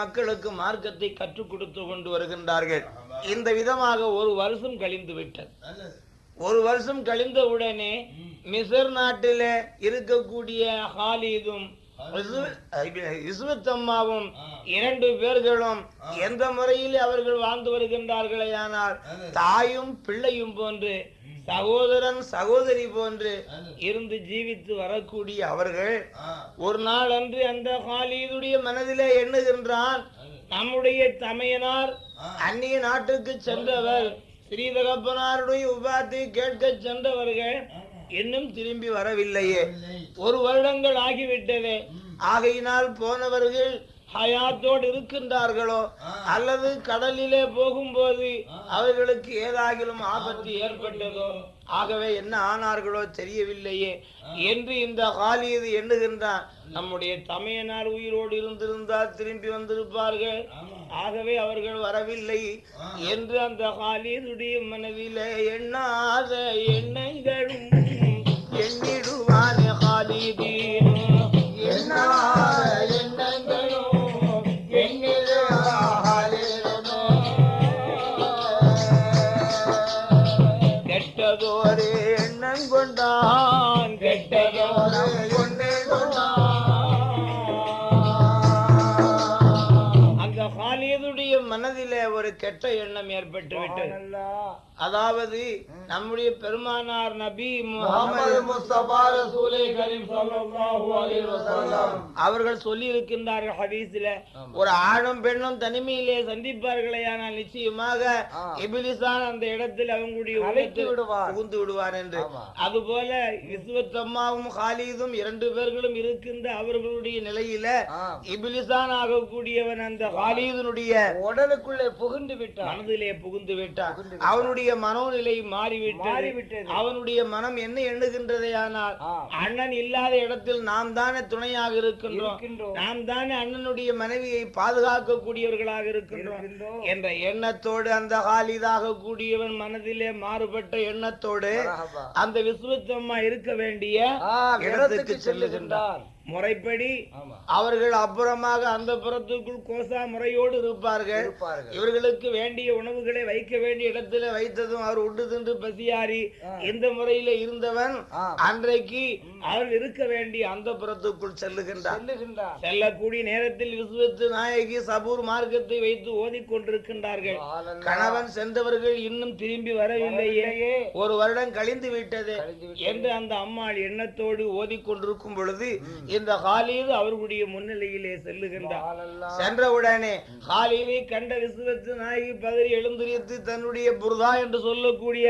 மக்களுக்கு மார்க்கத்தை கற்றுக் கொடுத்து கொண்டு வருகின்றார்கள். இந்த விதமாக ஒரு வருஷம் கழிந்து விட்டது. ஒரு வருஷம் கழிந்த உடனே மிசர் நாட்டில இருக்கக்கூடிய ஹாலிதும் இஸ்வத்தம்மாவும் இரண்டு பேர்களும் எந்த முறையில் அவர்கள் வாழ்ந்து வருகின்றார்களே ஆனால் தாயும் பிள்ளையும் போன்று சகோதரன் சகோதரி போன்று இருந்து ஜீவித்து வரக்கூடிய அவர்கள் ஒரு நாள் அன்று அந்த ஹாலிதுடைய மனதிலே எண்ணுகின்றான் நம்முடைய தமையனார் அந்நிய நாட்டுக்கு சென்றவர். ஸ்ரீதகப்பனாருடைய உபாத்தை கேட்க சென்றவர்கள் இன்னும் திரும்பி வரவில்லையே. ஒரு வருடங்கள் ஆகிவிட்டதே. ஆகையினால் போனவர்கள் ஹயாத்தோடு இருக்கின்றார்களோ அல்லது கடலிலே போகும்போது அவர்களுக்கு ஏதாகிலும் ஆபத்து ஏற்பட்டதோ ஆகவே என்ன ஆனார்களோ தெரியவில்லையே என்று இந்த ஹாலியது எண்ணுகின்றான். நம்முடைய தமையனார் உயிரோடு இருந்திருந்தால் திரும்பி வந்திருப்பார்கள். ஆகவே அவர்கள் வரவில்லை என்று அந்த ஹாலிதுடைய மனதிலே எண்ணாத எண்ணங்களும் கெட்ட எண்ணம் ஏற்பட்டு விட்டது அதாவது நம்முடைய பெருமானார் நபி அவர்கள் சொல்லி இருக்கின்றார்கள் ஹதீஸில ஒரு ஆணும் பெண்ணும் தனிமையிலே சந்திப்பார்களே ஆனால் நிச்சயமாக இபிலிசான் அந்த இடத்தில் அவங்களுடைய புகுந்து விடுவார் என்று. அதுபோல இஸ்வத்தம்மாவும் ஹாலிதும் இரண்டு பேர்களும் இருக்கின்ற அவர்களுடைய நிலையில இபிலிசான் ஆகக்கூடியவன் அந்த ஹாலிதனுடைய உடலுக்குள்ளே புகுந்து விட்டான். மனதிலே புகுந்து விட்டான். அவனுடைய மனோநிலை மாறிவிட்டது. அவனுடைய மனம் என்ன எண்ணுகின்றதே ஆனால் அண்ணன் இல்லாத இடத்தில் நாம் தானே துணையாக இருக்கின்றோம். நாம் தானே அண்ணனுடைய மனைவியை பாதுகாக்க கூடியவர்களாக இருக்கின்றோம். என்ற எண்ணத்தோடு அந்த ஹாலிதாக கூடியவன் மனதிலே மாறுபட்ட எண்ணத்தோடு. அந்த விஸ்வத்தம்மா இருக்க வேண்டிய இடத்துக்கு செல்லுகின்றார் முறைப்படி அவர்கள் அப்புறமாக அந்த புறத்துக்குள் கோசா முறையோடு இருப்பார்கள். இவர்களுக்கு வேண்டிய உணவுகளை வைக்க வேண்டிய இடத்துல வைத்ததும் அவர் உண்டு தின்று பசியாறி இந்த முறையில இருந்தவன். அன்றைக்கு அவர் இருக்க வேண்டிய அந்த புறத்துக்குள் செல்லுகின்றார் செல்லக்கூடிய நேரத்தில் விஸ்வத்து நாயகி சபூர் மார்க்கத்தை வைத்து ஓதிக் கொண்டிருக்கின்றார்கள் ஆலல்லா. கணவன் சென்றவர்கள் இன்னும் திரும்பி வரவில்லையே. ஒரு வருடம் கழிந்து விட்டது கழிந்து விட்டது. என்று அந்த அம்மாள் எண்ணத்தோடு ஓதிக்கொண்டிருக்கும் பொழுது இந்த ஹாலிது அவர்களுடைய முன்னிலையிலே செல்லுகின்றார். சென்றவுடனே ஹாலிலை கண்ட விசுவத்து நாயகி பதறி எழுந்திரித்து தன்னுடைய புர்தா என்று சொல்லக்கூடிய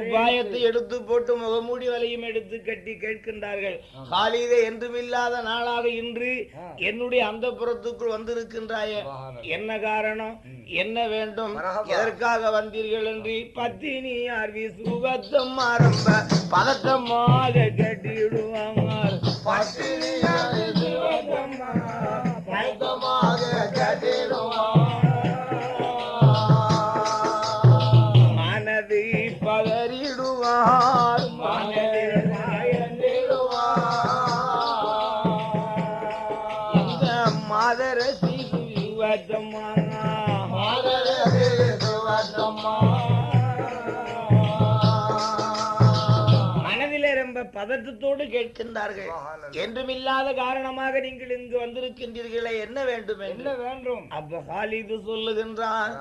உபாயத்தை எடுத்து போட்டு முகமூடி வலையும் எடுத்து கட்டி கேட்கின்றார்கள். ஹாலிதே என்றுமில்லாத நாளாக இன்று என்னுடைய அந்த புறத்துக்குள் வந்திருக்கின்றாயே. என்ன காரணம்? என்ன வேண்டும்? எதற்காக வந்தீர்கள் என்று பத்தினி ஆர்வி சுகத்தம் ஆரம்ப பதட்டமாக கட்டிடுவாங்க பதட்டத்தோடு கேட்கின்றார்கள். என்றுமில்லாத காரணமாக நீங்கள் இங்கு வந்திருக்கின்றீர்களே என்ன வேண்டும் என்ன வேண்டும்? அப்ப ஹாலிது சொல்லுகின்றான்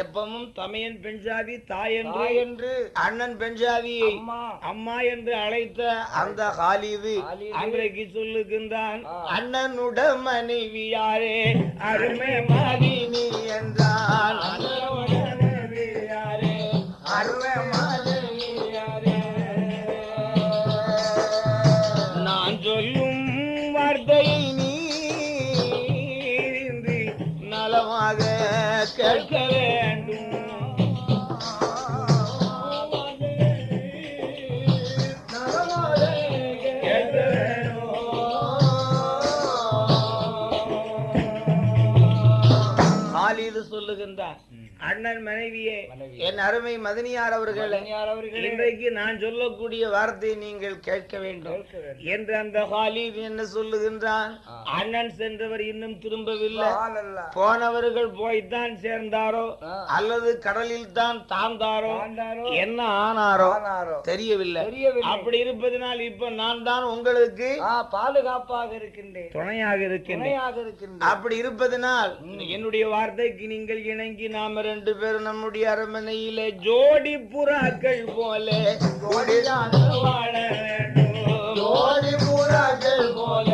எப்பவும் தமையன் பெண்ஜாதி தாய் என்று என்று. அண்ணன் பெண்ஜாதியை அம்மா. என்று அழைத்த அந்த ஹாலிது. அன்றைக்கு சொல்லுகின்றான். அண்ணனுட மனைவி யாரே அருமை மாதினி என்றான். அண்ணன் மனைவியே மனைவி. என் அருமை மதனியார் அவர்களே. இன்றைக்கு நான் சொல்லக்கூடிய வார்த்தையை நீங்கள் கேட்க வேண்டும். என்று அந்த ஹாலித் என்ன சொல்லுகின்றான். அண்ணன் சென்றவர் இன்னும் திரும்பவில்லை. போனவர்கள் போய்த்தான் சேர்ந்தாரோ. அல்லது கடலில் தான் தாழ்ந்தாரோ என்ன ஆனாரோ. தெரியவில்லை. அப்படி இருப்பதனால் இப்ப நான் தான் உங்களுக்கு பாதுகாப்பாக இருக்கின்றேன் துணையாக இருக்கின்றேன் அப்படி இருப்பதனால் என்னுடைய வார்த்தைக்கு நீங்கள் இணங்கி நாம ரெண்டு பேரும் நம்முடைய அரண்மனையிலே ஜோடி புறாக்கள் போல ஜோடியாக வாழ வேண்டும். ஜோடி புறாக்கள் போல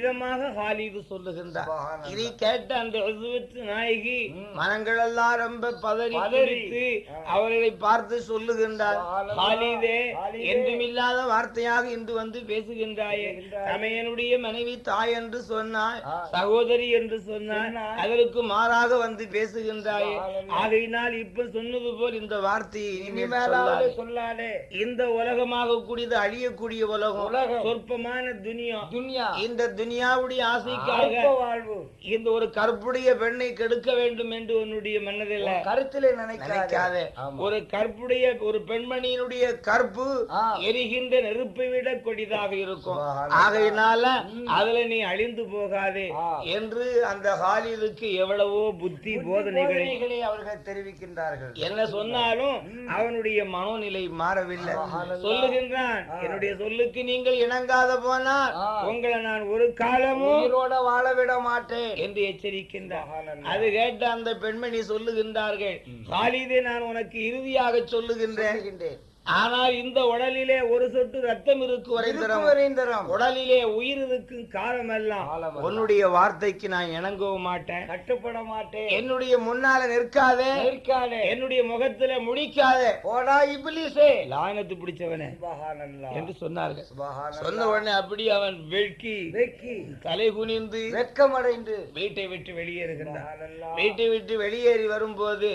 விதமாக ஹாலிது சொல்லுகின்றார். இதை கேட்ட அந்த உசுவத்து நாயகி மனங்கள் எல்லாம் ரொம்ப பதறி பதறித்து அவர்களை பார்த்து சொல்லுகின்றார். ஹாலிதே. என்றுமில்லாத வார்த்தையாக இன்று வந்து பேசுகின்றாயே தமையனுடைய மனைவி தாய் என்று சொன்னாய். சகோதரி என்று சொன்னாய். அதற்கு மாறாக வந்து பேசுகின்றாயே. ஆகையினால் இப்ப சொன்னது போல் இந்த வார்த்தையை இனிமேல் இனிமேலாவது சொல்லாதே. இந்த உலகமாக கூடியது அழியக்கூடிய உலகம் உலகம். சொற்பமான துனியா துன்யா இந்த துனியாவுடைய ஆசைக்காக வாழ்வு இந்த ஒரு கற்புடைய பெண்ணை கெடுக்க வேண்டும் என்று உன்னுடைய மனதில் கருத்திலே நினைக்காதே. ஒரு கற்புடைய ஒரு பெண்மணியினுடைய கற்பு. எரிகின்ற நெருப்பை விட கொடிதாக இருக்கும். ஆகையினால அதுல நீ அழிந்து போகாதே. என்று அந்த ஹாலிலுக்கு எவ்வளவோ புத்தி போதனைகளை அவர்கள் தெரிவிக்கின்றார்கள் என்ன சொன்னாலும் அவனுடைய மனோநிலை மாறவில்லை. சொல்லுகின்றான் என்னுடைய சொல்லுக்கு நீங்கள் இணங்காத போனால். உங்களை நான் ஒரு காலமும் உயிரோட வாழ விட மாட்டேன் என்று எச்சரிக்கின்றார். அது கேட்ட அந்த பெண்மணி சொல்லுகின்றார்கள் காலிதே நான் உனக்கு இறுதியாக சொல்லுகின்றேன். ஆனால் இந்த உடலிலே ஒரு சொட்டு ரத்தம் இருக்கு வரைந்தரம். உடலிலே உயிர் இருக்கும் காலமெல்லாம் காலமெல்லாம். உன்னுடைய வார்த்தைக்கு நான் இணங்கவும் மாட்டேன் கட்டுப்பட மாட்டேன் என்னுடைய முன்னால நிற்காதே நிற்காதே என்னுடைய முகத்துல முடிக்காதே போடா இப்லீஸே லாயனத்து பிடிச்சவனே சுபஹானல்லாஹ். என்று சொன்னார்கள் சுபஹானல்லாஹ். சொன்ன உடனே அப்படி அவன் வெட்கி வெக்கி தலை குனிந்து வெட்கமடைந்து வீட்டை விட்டு வெளியேறுகின்றான் சுபஹானல்லாஹ். வீட்டை விட்டு வெளியேறி வரும்போது.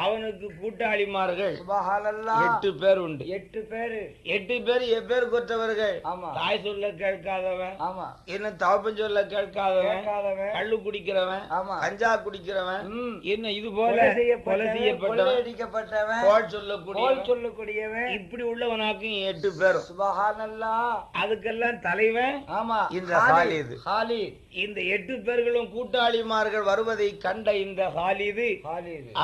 அவனுக்கு கூட்டாளிமார்கள் சுபஹானல்லாஹ். எட்டு பேர் உண்டு எட்டு பேரு. எட்டு பேர் எப்பேர் கொற்றவர்கள். ஆமா. தாய் சொல்ல கேட்காதவன். ஆமா. என்ன தவப்பன் சொல்ல கேட்காதவன். கள்ளு குடிக்கிறவன். ஆமா. கஞ்சா குடிக்கிறவன். என்ன இது போல? கொலை செய்யப்பட்டவன், கொள்ளையடிக்கப்பட்டவன். கோல் சொல்லக்கூடிய சொல்லக்கூடியவன். இப்படி உள்ளவனாக்கும் எட்டு பேரும். சுபஹானல்லாஹ். அதுக்கெல்லாம் தலைவன் ஆமா. இந்த ஹாலித். ஹாலிது. இந்த எட்டு பேர்களும் கூட்டாளிமார்கள் வருவதை கண்ட இந்த ஹாலிது.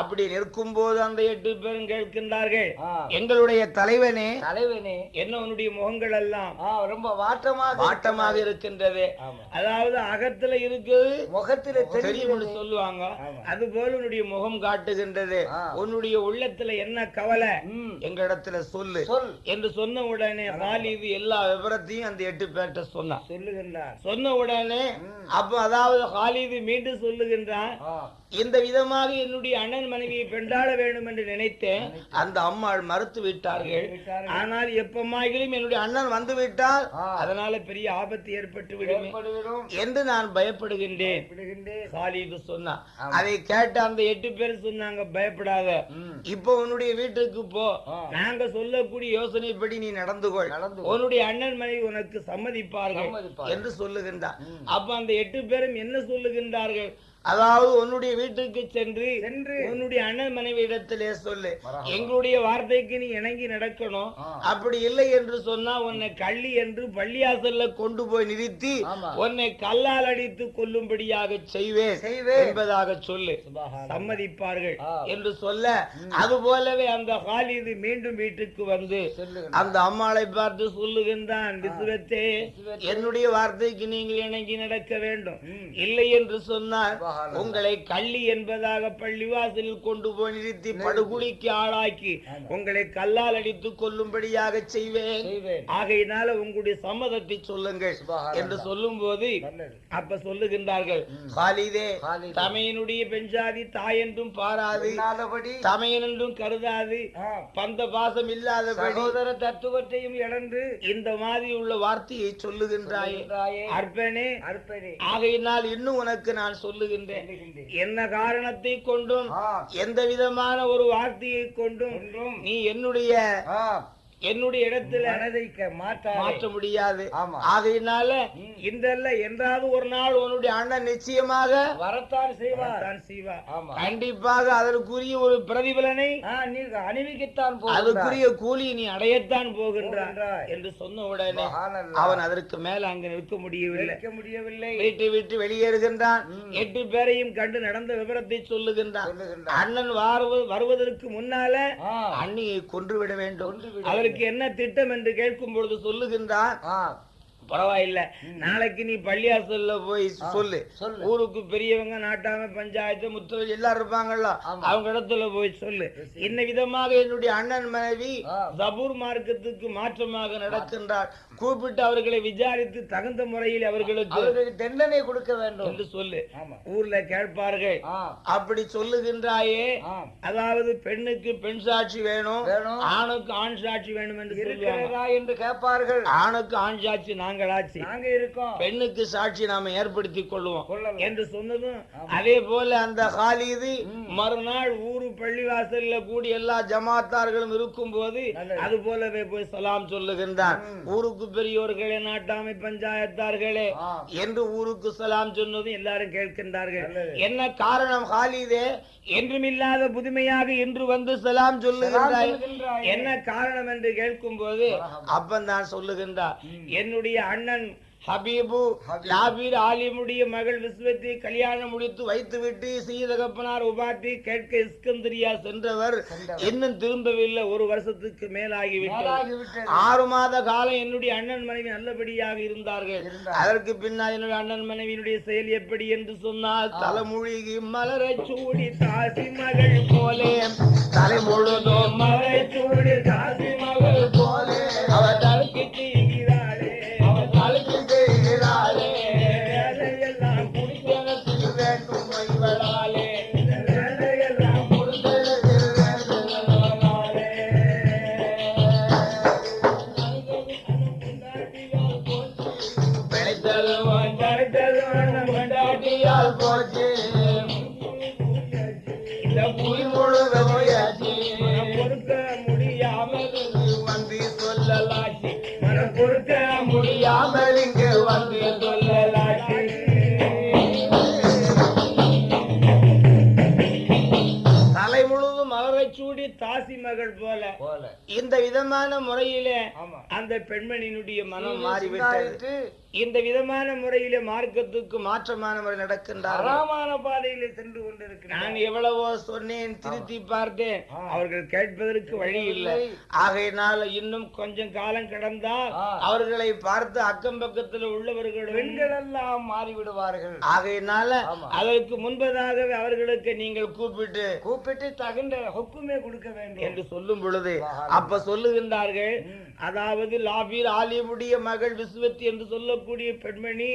அப்படி நிற்கும் போது அந்த எட்டு பேரும் கேட்கின்றார்கள். எங்களுடைய தலைவனே தலைவனே என்ன உன்னுடைய முகங்கள் எல்லாம் ரொம்ப வாட்டமாக வாட்டமாக இருக்கின்றது. அதாவது அகத்துல இருக்குது முகத்திலே தெரியும் சொல்லுவாங்க. அது போல உன்னுடைய முகம் காட்டுகின்றது. உன்னுடைய உள்ளத்துல என்ன கவலை. எங்களிடத்துல சொல்லு சொல் என்று சொன்ன உடனே ஹாலிது எல்லா விவரத்தையும் அந்த எட்டு பேர்கிட்ட சொன்னான் சொல்லுகின்றார் சொன்ன உடனே. அப்ப அதாவது ஹாலிது மீண்டும் சொல்லுகின்றான். இந்த விதமாக என்னுடைய அண்ணன் மனைவியை பெண்டாட வேண்டும் என்று நினைத்தேன் அந்த அம்மாள் மறுத்து விட்டார்கள். ஆனால் எப்பமாகிலும் என்னுடைய அண்ணன் வந்து விட்டால். அதனால பெரிய ஆபத்து ஏற்பட்டு விடுமே. என்று நான் பயப்படுகின்றேன். அதை கேட்ட அந்த எட்டு பேர் சொன்னாங்க பயப்படாத. இப்போ உன்னுடைய வீட்டுக்கு போ. நாங்க சொல்லக்கூடிய யோசனைப்படி நீ நடந்து கொள். உன்னுடைய அண்ணன் மனைவி உனக்கு சம்மதிப்பார்கள். என்று சொல்லுகின்றார். அப்ப அந்த எட்டு பேரும் என்ன சொல்லுகின்றார்கள் அதாவது உன்னுடைய வீட்டுக்கு சென்று சென்று உன்னுடைய அண்ணன் மனைவி இடத்திலே சொல்லு. எங்களுடைய வார்த்தைக்கு நீ இணங்கி நடக்கணும். அப்படி இல்லை என்று சொன்னா உன்னை கள்ளி என்று பள்ளியாசல்ல கொண்டு போய் நிறுத்தி. உன்னை கல்லால் அடித்து கொல்லும்படியாக செய்வேன். என்பதாக சொல்லு. சம்மதிப்பார்கள். என்று சொல்ல அது போலவே அந்த ஹாலிது மீண்டும் வீட்டுக்கு வந்து. அந்த அம்மாளை பார்த்து சொல்லுகின்றான் விசுவத்தே விசுவத்தே. என்னுடைய வார்த்தைக்கு நீங்கள் இணங்கி நடக்க வேண்டும். இல்லை என்று சொன்னால். உங்களை கள்ளி என்பதாக பள்ளிவாசலில் கொண்டு போய் நிறுத்தி படுகுழிக்கு ஆளாக்கி உங்களை கல்லால் அடித்து கொல்லும்படியாக செய்வேன். ஆகையினால உங்களுடைய சம்மதத்தை சொல்லுங்கள். என்று சொல்லும் போது. அப்ப சொல்லுகின்றார்கள். தமையனுடைய பெஞ்சாதி தாய் என்றும் பாராது. தமையன் என்றும் கருதாது. பந்த பாசம் இல்லாதபடி. சகோதர தத்துவத்தையும் இழந்து. இந்த மாதிரி உள்ள வார்த்தையை சொல்லுகின்றாயே. அற்பனே அற்பரே ஆகையினால் இன்னும் உனக்கு நான் சொல்லுகின்றேன். என்ன காரணத்தை கொண்டும் எந்த விதமான ஒரு வார்த்தையை கொண்டும் நீ என்னுடைய என்னுடைய இடத்துல மனதை. மாற்ற முடியாது. ஆகையினால. இன்றல்ல என்றாவது ஒரு நாள் உன்னுடைய அண்ணன் நிச்சயமாக வரத்தான் செய்வார் செய்வார். கண்டிப்பாக அதற்குரிய ஒரு பிரதிபலனை நீ அணிவிக்கத்தான் போகின்றாய். அதுக்குரிய கூலி நீ அடையத்தான் போகின்றாய். என்று சொன்ன உடனே. அவன் அதற்கு மேல அங்கு நிற்க முடியவில்லை நிற்க முடியவில்லை வீட்டை விட்டு வெளியேறுகின்றான். எட்டு பேரையும் கண்டு நடந்த விவரத்தை சொல்லுகின்றான். அண்ணன் வாருவ- வருவதற்கு முன்னால அண்ணியை கொன்றுவிட வேண்டும் அதற்கு என்ன திட்டம் என்று கேட்கும் பொழுது சொல்லுகின்றான் ஆ, பரவாயில்ல. நாளைக்கு நீ பள்ளியாசல்ல போய் சொல்லு. ஊருக்கு பெரியவங்க நாட்டாம பஞ்சாயத்து முத்தவரி எல்லாரும் இருப்பாங்கல்ல. அவங்க இடத்துல போய் சொல்லு. இந்த விதமாக என்னுடைய அண்ணன் மனைவி. ஜபூர் மார்க்கத்துக்கு மாற்றமாக நடக்கின்றார். கூப்பிட்டு அவர்களை விசாரித்து தகுந்த முறையில் அவர்களுக்கு தண்டனை கொடுக்க வேண்டும். என்று சொல்லு. ஊர்ல கேட்பார்கள். அப்படி சொல்லுகின்றாயே. அதாவது பெண்ணுக்கு பெண் சாட்சி வேணும். ஆணுக்கு ஆண் சாட்சி வேணும் என்று இருக்கிறதா என்று கேட்பார்கள். ஆணுக்கு ஆண் சாட்சி நாங்களாச்சு. நாங்க இருக்கோம். பெண்ணுக்கு சாட்சி நாம ஏற்படுத்தி கொள்வோம். என்று சொன்னதும் அதே போல அந்த ஹாலிது மறுநாள் ஊரு பள்ளிவாசல்ல கூடி எல்லா ஜமாத்தார்களும் இருக்கும் போது. அது போலவே போய் சலாம் சொல்லுகின்றான். ஊருக்கு பெரியோர்களே நாட்டாமை பஞ்சாயத்தார்களே. என்று ஊருக்கு சலாம் சொன்னதும் எல்லாரும் கேட்கின்றார்கள். என்ன காரணம் ஹாலிதே என்றுமில்லாத புதுமையாக இன்று வந்து சலாம் சொல்லுகின்றாய். என்ன காரணம் என்று கேட்கும் போது அப்பந்தான் சொல்லுகின்றார் என்னுடைய அண்ணன் ஹபீபு லாபீர் ஆலிமுடைய மகள் விஸ்வத்தை கல்யாணம் முடித்து வைத்துவிட்டு சீதகப்பனார் உபாட்டி கேட்க இஸ்கந்தரியா சென்றவர். இன்னும் திரும்பவில்லை. ஒரு வருஷத்துக்கு மேலாகிவிட்டது. ஆறு மாத காலம் என்னுடைய அண்ணன் மனைவி நல்லபடியாக இருந்தார்கள். இருந்தார்கள். அதற்கு பின்னால் என்னுடைய அண்ணன் மனைவியினுடைய செயல் எப்படி என்று சொன்னால் தலைமொழிகி மலரை சூடி தாசி மகள் போலே. தலை முழுதும் மலரை சூடி தாசி மகள் போலே. அவர் தலைக்கு தடுத்ததும் போச்சு இந்த விதமான முறையிலே. அந்த பெண்மணியினுடைய மனம் மாறிவிட்டது இந்த விதமான முறையிலே மார்க்கத்துக்கு மாற்றமான முறை நடக்கின்றார்கள் அறாமான பாதையிலே சென்று கொண்டிருக்கிறார் நான் எவ்வளவோ சொன்னேன் திருத்தி பார்த்தேன் ஆ. அவர்கள் கேட்பதற்கு வழி இல்லை. ஆகையினால இன்னும் கொஞ்சம் காலம் கடந்தால். அவர்களை பார்த்து அக்கம் பக்கத்தில் உள்ளவர்கள் பெண்கள் எல்லாம் மாறிவிடுவார்கள் ஆகையினால. அதற்கு முன்பதாகவே அவர்களுக்கு நீங்கள் கூப்பிட்டு கூப்பிட்டு தகுந்த ஹொக்குமே கொடுக்க வேண்டும் என்று சொல்லும் பொழுது. அப்ப சொல்லுகின்றார்கள் ம். அதாவது லாபீர் ஆலிமுடைய மகள் விஸ்வத்தி என்று சொல்லக்கூடிய பெண்மணி.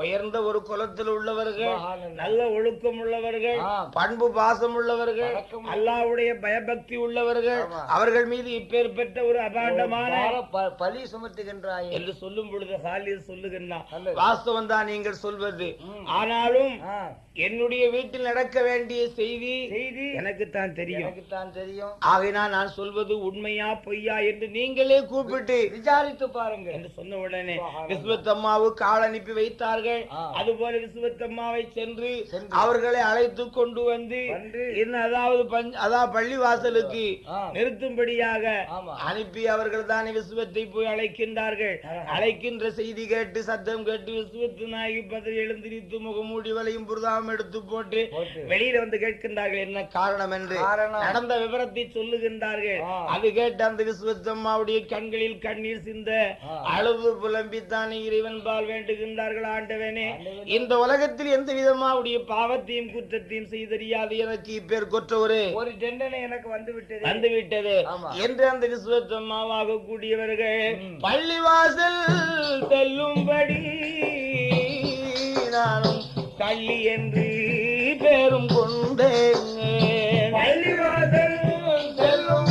உயர்ந்த ஒரு குலத்தில் உள்ளவர்கள். நல்ல ஒழுக்கம் உள்ளவர்கள். பண்பு பாசம் உள்ளவர்கள். அல்லாவுடைய பயபக்தி உள்ளவர்கள். அவர்கள் மீது இப்பேற்பட்ட ஒரு அபாண்டமான பழி சுமத்துகின்றாயே என்று சொல்லும் பொழுது ஹாலில் சொல்லுகின்றான். வாஸ்தவம் தான் நீங்கள் சொல்வது. ஆனாலும் என்னுடைய வீட்டில் நடக்க வேண்டிய செய்தி செய்தி எனக்கு தான் தெரியும் எனக்கு தான் தெரியும் ஆகையினால் நான் சொல்வது உண்மையா பொய்யா என்று நீங்களே கூப்பிட்டு கூப்பிட்டு விசாரித்து பாருங்க என்று சொன்ன உடனே விஸ்வத்தம்மாவுக்கு ஆள் அனுப்பி வைத்தார்கள். அதுபோல விஸ்வத்தம்மாவை சென்று. அவர்களை அழைத்து கொண்டு வந்து. இன்னும் அதாவது பள்ளிவாசலுக்கு. நிறுத்தும்படியாக. அனுப்பி அவர்கள் தானே விசுவத்தை போய் அழைக்கின்றார்கள். அழைக்கின்ற செய்தி கேட்டு சத்தம் கேட்டு விசுவத்து நாயகி பதறி எழுந்திரித்து முகமூடி வலையும் புரதாம் எடுத்து போட்டு. வெளியில வந்து கேட்கின்றார்கள் என்ன காரணம் என்று. நடந்த விவரத்தை சொல்லுகின்றார்கள். அது கேட்டு அந்த விசுவத்தம்மாவுடைய கண்களில் கண்ணீர் சிந்த. அழுது புலம்பித்தானே இறைவன் பால் வேண்டுகின்றார்கள் ஆண்டவனே. இந்த உலகத்தில் எந்த விதமாவுடைய பாவத்தையும் குற்றத்தையும் செய்தறியாது எனக்கு இப்பேர் கொற்றவரு ஒரு தண்டனை எனக்கு வந்து விட்டது வந்து விட்டது ஆமா. என்று அந்த விசுவத்தம்மாவாக கூடியவர்கள். பள்ளிவாசல் செல்லும்படி நானும் கள்ளி என்று பேரும் கொண்டேன் பள்ளிவாசல் செல்லும்படி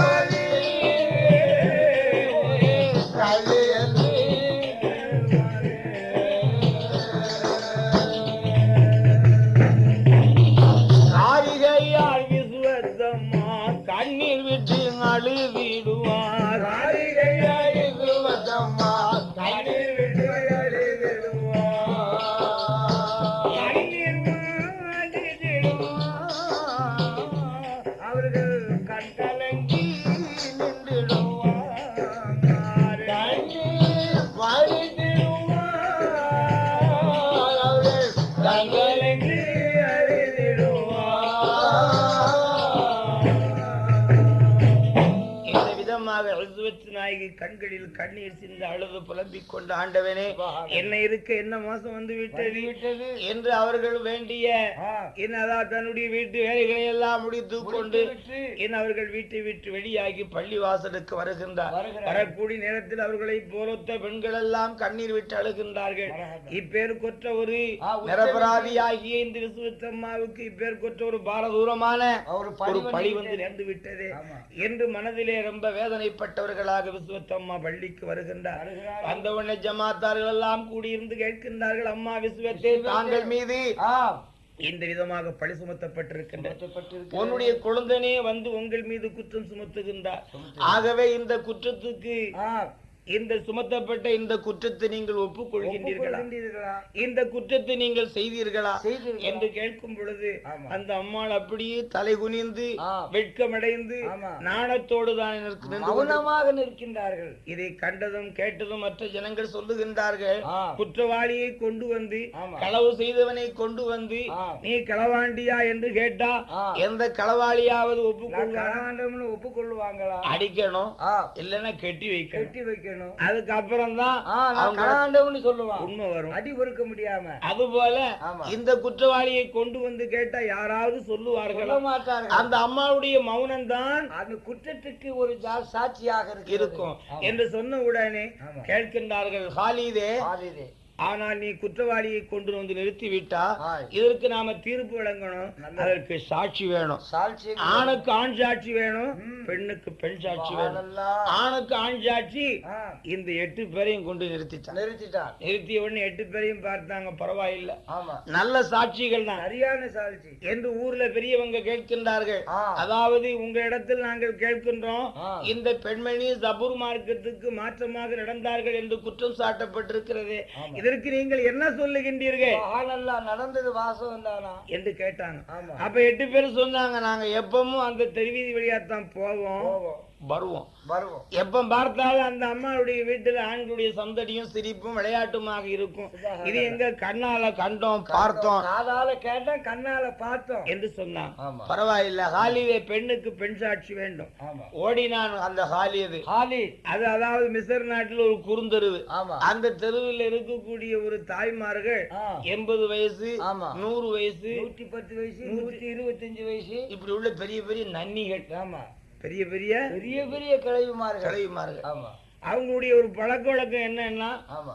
கண்களில் கண்ணீர் சிந்து அழுது புலம்பிக் கொண்ட ஆண்டவனே என்ன இருக்க என்ன மோசம் வந்து விட்டது விட்டது. என்று அவர்கள் வேண்டிய தன்னுடைய வீட்டு வேலைகளை எல்லாம் முடித்து கொண்டு. என் அவர்கள் வீட்டை விட்டு வெளியாகி பள்ளி வாசலுக்கு வருகின்றார். வரக்கூடிய நேரத்தில் அவர்களை போலொத்த பெண்கள் எல்லாம் கண்ணீர் விட்டு அழுகின்றார்கள். இப்பேர் கொற்ற ஒரு நிரபராதியாகிய இந்த விசுவத்தம்மாவுக்கு இப்பேர் கொற்ற ஒரு பாரதூரமான ஒரு பழி வந்து நேர்ந்து விட்டது. என்று மனதிலே ரொம்ப வேதனைப்பட்டவர்களாக விசுவத்தம்மா பள்ளிக்கு வருகின்றார் வருகிறார். வந்தவுடனே ஜமாத்தார்கள் எல்லாம் கூடியிருந்து கேட்கின்றார்கள் அம்மா விசுவத்தே தாங்கள் மீது. இந்த விதமாக பழி சுமத்தப்பட்டிருக்கின்றது சுமத்தப்பட்டிருக்கிறது. உன்னுடைய குழந்தனே வந்து உங்கள் மீது குற்றம் சுமத்துகின்றார் ஆகவே இந்த குற்றத்துக்கு. இந்த சுமத்தப்பட்ட இந்த குற்றத்தை நீங்கள் ஒப்புக்கொள்கின்றீர்களா? இந்த குற்றத்தை நீங்கள் செய்தீர்களா? என்று கேட்கும் பொழுது. அந்த அம்மாள் அப்படியே தலை குனிந்து. வெட்கமடைந்து. நாணத்தோடு தான் மௌனமாக நிற்கின்றார்கள் இதை கண்டதும் கேட்டதும் மற்ற ஜனங்கள் சொல்லுகின்றார்கள். குற்றவாளியை கொண்டு வந்து. களவு செய்தவனை கொண்டு வந்து. நீ களவாண்டியா என்று கேட்டா. எந்த களவாளியாவது ஒப்புக்கொள்வாங்க களவாண்டவன்னு ஒப்புக்கொள்வாங்களா அடிக்கணும். இல்லைன்னா கெட்டி வைக்கணும் கட்டி வைக்கணும் அதுக்கப்புறம் தான் சொல்லுவான் உண்மை வரும் அடி பொறுக்க முடியாம அதுபோல ஆமா. இந்த குற்றவாளியை கொண்டு வந்து கேட்டா யாராவது சொல்லுவார்களா அந்த அம்மாவுடைய மௌனம் தான் அந்த குற்றத்துக்கு ஒரு சாட்சியாக. இருக்கும். என்று சொன்ன உடனே. கேட்கின்றார்கள் ஹாலிதே ஆதிதே. ஆனால் நீ குற்றவாளியை கொண்டு வந்து நிறுத்தி விட்டா ஆய். இதற்கு நாம தீர்ப்பு வழங்கணும். அதற்கு சாட்சி வேணும் சாட்சி ஆணுக்கு ஆண் சாட்சி வேணும். பெண்ணுக்கு பெண் சாட்சி வேணும். ஆணுக்கு ஆண் சாட்சி இந்த எட்டு பேரையும் கொண்டு நிறுத்திட்டான் நிறுத்திட்டார் நிறுத்திய உடனே எட்டு பேரையும் பார்த்தாங்க பரவாயில்லை நல்ல சாட்சிகள் தான் சரியான சாட்சி என்று ஊர்ல பெரியவங்க கேட்கின்றார்கள். அதாவது உங்க இடத்தில் நாங்கள் கேட்கின்றோம். இந்த பெண்மணி சபுர் மார்க்கத்துக்கு மாற்றமாக நடந்தார்கள் என்று குற்றம் சாட்டப்பட்டிருக்கிறது. இதற்கு நீங்கள் என்ன சொல்லுகின்றீர்கள்? சுபஹானல்லாஹ், நடந்தது வாசம் தானா என்று கேட்டாங்க அப்ப எட்டு பேர் சொன்னாங்க நாங்க எப்பவும் அந்த தெருவீதி வழியாத்தான் போவோம். போவோம். வருவோம். வருவோம். எப்ப பார்த்தாலும் அந்த அம்மாவுடைய வீட்டுல ஆண்களுடைய சந்தடியும் சிரிப்பும் விளையாட்டுமாக இருக்கும். இது எங்க கண்ணால கண்டோம் பார்த்தோம். காதால கேட்டோம் கண்ணால பார்த்தோம். என்று சொன்னான். பரவாயில்ல ஹாலிதே பெண்ணுக்கு பெண் சாட்சி வேண்டும். ஓடினான் அந்த ஹாலியது ஹாலி. அது அதாவது மிசர் நாட்டில் ஒரு குறுந்தெருவு. அந்த தெருவில் இருக்கக்கூடிய ஒரு தாய்மார்கள். எண்பது வயசு ஆமா. நூறு வயசு நூத்தி பத்து வயசு நூத்தி இருபத்தஞ்சு வயசு. இப்படி உள்ள பெரிய பெரிய நன்னிகள். ஆமா. பெரிய பெரிய பெரிய பெரிய கிளவிமார்கள் கிளவிமார்கள் ஆமா. அவங்களுடைய ஒரு பழக்க வழக்கம் என்னன்னா ஆமா.